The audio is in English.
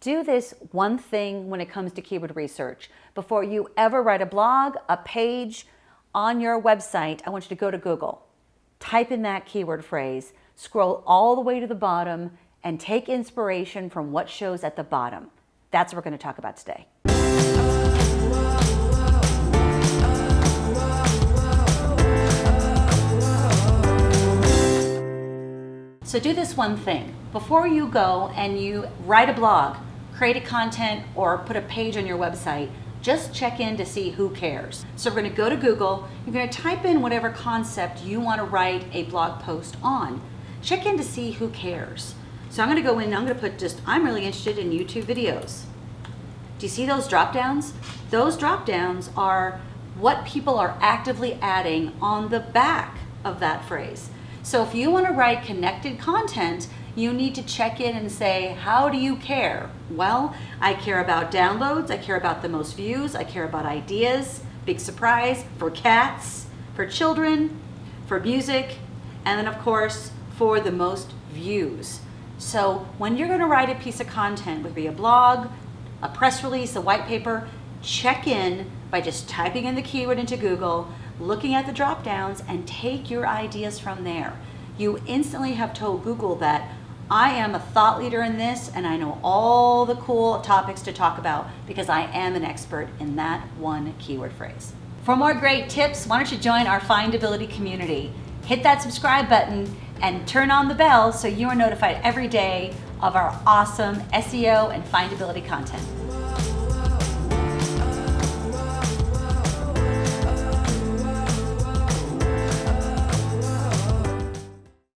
do this one thing when it comes to keyword research. Before you ever write a blog, a page on your website, I want you to go to Google, type in that keyword phrase, scroll all the way to the bottom, and take inspiration from what shows at the bottom. That's what we're going to talk about today. So do this one thing. Before you go and you write a blog, create a content, or put a page on your website, just check in to see who cares. So we're gonna go to Google, you're gonna type in whatever concept you wanna write a blog post on. Check in to see who cares. So I'm gonna go in I'm gonna put just, I'm really interested in YouTube videos. Do you see those drop downs? Those drop downs are what people are actively adding on the back of that phrase. So if you wanna write connected content, you need to check in and say, how do you care? Well, I care about downloads, I care about the most views, I care about ideas, big surprise, for cats, for children, for music, and then of course, for the most views. So when you're gonna write a piece of content, whether it be a blog, a press release, a white paper, check in by just typing in the keyword into Google, looking at the drop downs, and take your ideas from there. You instantly have told Google that I am a thought leader in this and I know all the cool topics to talk about because I am an expert in that one keyword phrase. For more great tips, why don't you join our Findability community? Hit that subscribe button and turn on the bell so you are notified every day of our awesome SEO and findability content.